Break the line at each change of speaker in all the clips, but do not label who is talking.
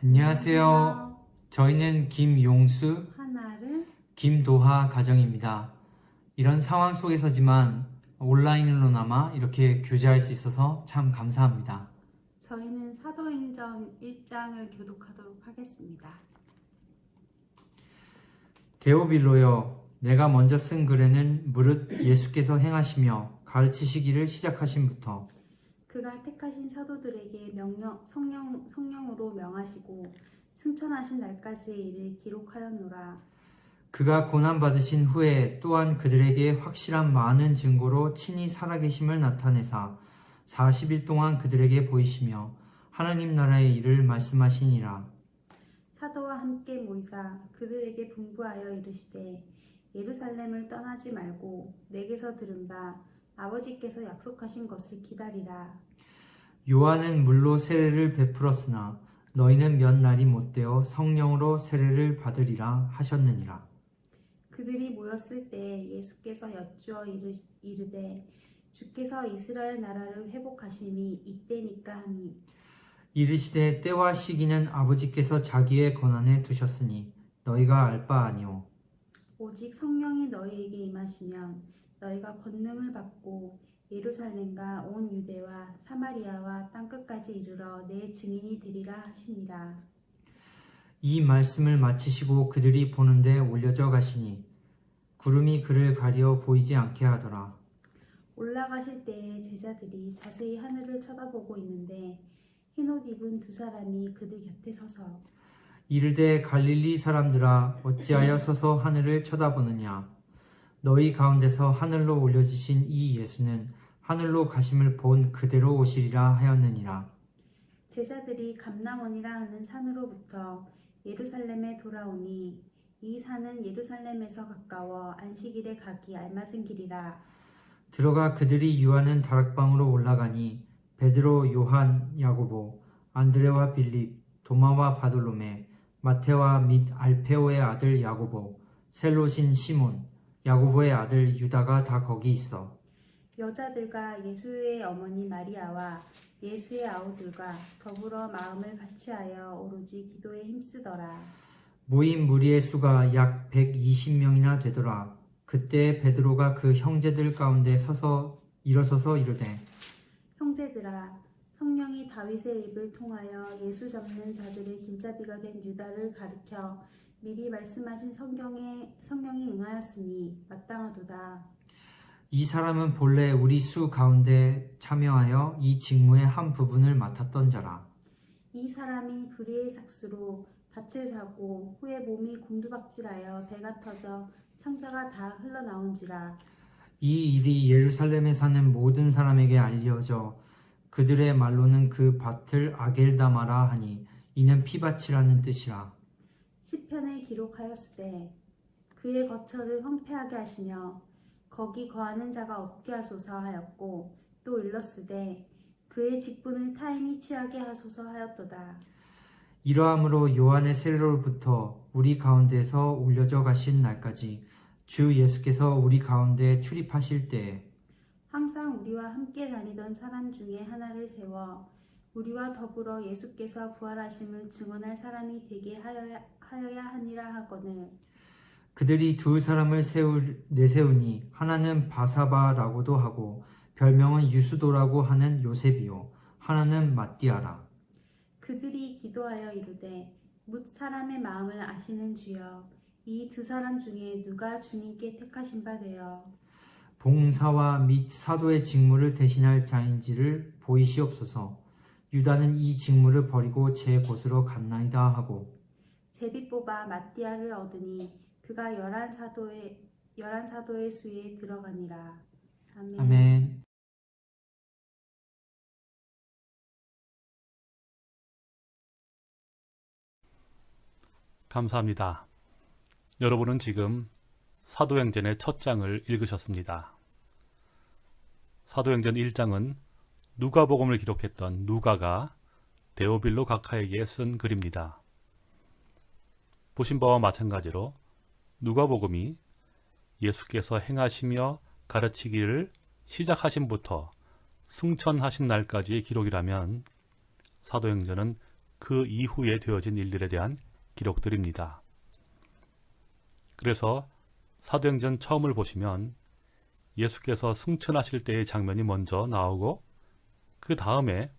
안녕하세요. 저희는 김용수,
하나를
김도하 가정입니다. 이런 상황 속에서지만 온라인으로나마 이렇게 교제할 수 있어서 참 감사합니다.
저희는 사도행전 1장을 교독하도록 하겠습니다.
데오빌로여, 내가 먼저 쓴 글에는 무릇 예수께서 행하시며 가르치시기를 시작하신부터
그가 택하신 사도들에게 명령, 성령, 성령으로 명하시고 승천하신 날까지의 일을 기록하였노라.
그가 고난받으신 후에 또한 그들에게 확실한 많은 증거로 친히 살아계심을 나타내사 40일 동안 그들에게 보이시며 하나님 나라의 일을 말씀하시니라.
사도와 함께 모이사 그들에게 분부하여 이르시되 예루살렘을 떠나지 말고 내게서 들은 바 아버지께서 약속하신 것을 기다리라.
요한은 물로 세례를 베풀었으나 너희는 몇 날이 못되어 성령으로 세례를 받으리라 하셨느니라.
그들이 모였을 때 예수께서 여쭈어 이르, 이르되 주께서 이스라엘 나라를 회복하심이 이때니까 하니
이르시되 때와 시기는 아버지께서 자기의 권한에 두셨으니 너희가 알 바 아니오.
오직 성령이 너희에게 임하시면 너희가 권능을 받고 예루살렘과 온 유대와 사마리아와 땅끝까지 이르러 내 증인이 되리라 하시니라.
이 말씀을 마치시고 그들이 보는데 올려져 가시니 구름이 그를 가려 보이지 않게 하더라.
올라가실 때에 제자들이 자세히 하늘을 쳐다보고 있는데 흰옷 입은 두 사람이 그들 곁에 서서
이르되 갈릴리 사람들아 어찌하여 서서 하늘을 쳐다보느냐 너희 가운데서 하늘로 올려지신 이 예수는 하늘로 가심을 본 그대로 오시리라 하였느니라.
제자들이 감남원이라 하는 산으로부터 예루살렘에 돌아오니 이 산은 예루살렘에서 가까워 안식일에 가기 알맞은 길이라.
들어가 그들이 유하는 다락방으로 올라가니 베드로 요한 야고보 안드레와 빌립 도마와 바돌로메 마테와 및 알페오의 아들 야고보 셀로신 시몬 야고보의 아들 유다가 다 거기 있어
여자들과 예수의 어머니 마리아와 예수의 아우들과 더불어 마음을 같이하여 오로지 기도에 힘쓰더라.
모인 무리의 수가 약 120명이나 되더라. 그때 베드로가 그 형제들 가운데 서서 일어서서 이르되
형제들아 성령이 다윗의 입을 통하여 예수 잡는 자들의 길잡이가 된 유다를 가리켜 미리 말씀하신 성경에 성령이 응하였으니 마땅하도다.
이 사람은 본래 우리 수 가운데 참여하여 이 직무의 한 부분을 맡았던 자라.
이 사람이 불의의 삭수로 밭을 사고 후에 몸이 곤두박질하여 배가 터져 창자가 다 흘러나온지라
이 일이 예루살렘에 사는 모든 사람에게 알려져 그들의 말로는 그 밭을 아겔다마라 하니 이는 피밭이라는 뜻이라.
시편에 기록하였으되 그의 거처를 황폐하게 하시며 거기 거하는 자가 없게 하소서 하였고 또 일렀으되 그의 직분을 타인이 취하게 하소서 하였도다.
이러함으로 요한의 세례로부터 우리 가운데서 올려져 가신 날까지 주 예수께서 우리 가운데 출입하실 때에
항상 우리와 함께 다니던 사람 중에 하나를 세워 우리와 더불어 예수께서 부활하심을 증언할 사람이 되게 하여야, 하여야 하니라 하거늘
그들이 두 사람을 세울, 내세우니 하나는 바사바라고도 하고 별명은 유수도라고 하는 요셉이요. 하나는 마띠아라.
그들이 기도하여 이르되 묻 사람의 마음을 아시는 주여 이 두 사람 중에 누가 주님께 택하신 바 되어?
봉사와 및 사도의 직무를 대신할 자인지를 보이시옵소서. 유다는 이 직무를 버리고 제 곳으로 갔나이다 하고.
제비 뽑아 마띠아를 얻으니 그가 열한 사도의 열한 사도의 수에 들어가니라. 아멘.
아멘.
감사합니다. 여러분은 지금 사도행전의 첫 장을 읽으셨습니다. 사도행전 1장은 누가복음을 기록했던 누가가 데오빌로 각하에게 쓴 글입니다. 보신 바와 마찬가지로 누가복음이 예수께서 행하시며 가르치기를 시작하신부터 승천하신 날까지의 기록이라면 사도행전은 그 이후에 되어진 일들에 대한 기록들입니다. 그래서 사도행전 처음을 보시면 예수께서 승천하실 때의 장면이 먼저 나오고 그 다음에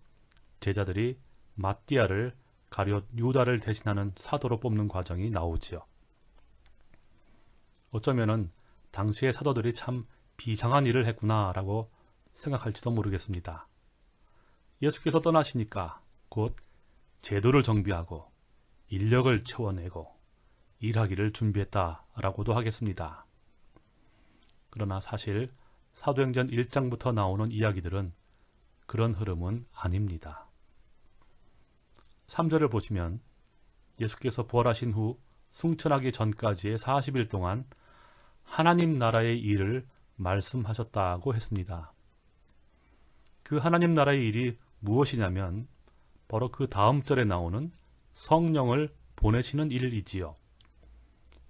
제자들이 마띠아를 가룟 유다를 대신하는 사도로 뽑는 과정이 나오지요. 어쩌면은 당시의 사도들이 참 비상한 일을 했구나 라고 생각할지도 모르겠습니다. 예수께서 떠나시니까 곧 제도를 정비하고 인력을 채워내고 일하기를 준비했다 라고도 하겠습니다. 그러나 사실 사도행전 1장부터 나오는 이야기들은 그런 흐름은 아닙니다. 3절을 보시면 예수께서 부활하신 후 승천하기 전까지의 40일 동안 하나님 나라의 일을 말씀하셨다고 했습니다. 그 하나님 나라의 일이 무엇이냐면 바로 그 다음 절에 나오는 성령을 보내시는 일이지요.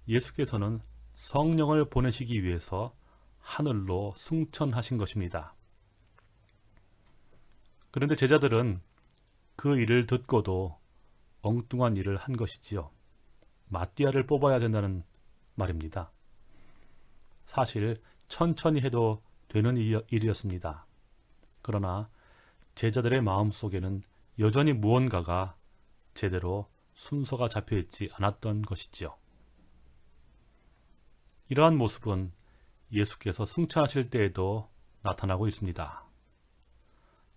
예수께서는 성령을 보내시기 위해서 하늘로 승천하신 것입니다. 그런데 제자들은 그 일을 듣고도 엉뚱한 일을 한 것이지요. 마띠아를 뽑아야 된다는 말입니다. 사실 천천히 해도 되는 일이었습니다. 그러나 제자들의 마음속에는 여전히 무언가가 제대로 순서가 잡혀 있지 않았던 것이지요. 이러한 모습은 예수께서 승천하실 때에도 나타나고 있습니다.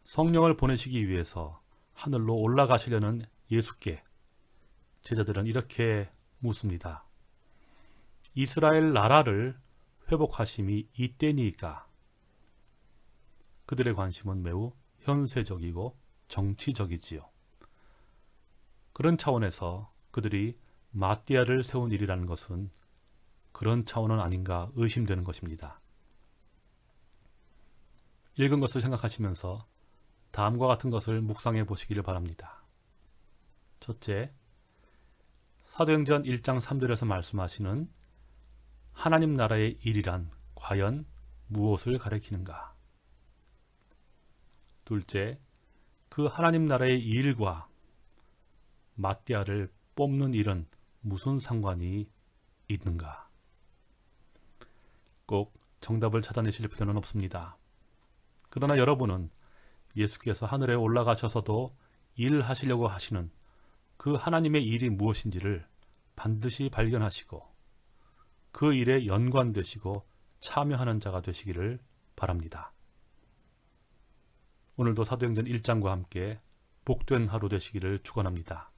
성령을 보내시기 위해서 하늘로 올라가시려는 예수께 제자들은 이렇게 묻습니다. 이스라엘 나라를 회복하심이 이때니까 그들의 관심은 매우 현세적이고 정치적이지요. 그런 차원에서 그들이 마띠아를 세운 일이라는 것은 그런 차원은 아닌가 의심되는 것입니다. 읽은 것을 생각하시면서 다음과 같은 것을 묵상해 보시기를 바랍니다. 첫째, 사도행전 1장 3절에서 말씀하시는 하나님 나라의 일이란 과연 무엇을 가리키는가? 둘째, 그 하나님 나라의 일과 마띠아를 뽑는 일은 무슨 상관이 있는가? 꼭 정답을 찾아내실 필요는 없습니다. 그러나 여러분은 예수께서 하늘에 올라가셔서도 일하시려고 하시는 그 하나님의 일이 무엇인지를 반드시 발견하시고 그 일에 연관되시고 참여하는 자가 되시기를 바랍니다. 오늘도 사도행전 1장과 함께 복된 하루 되시기를 축원합니다.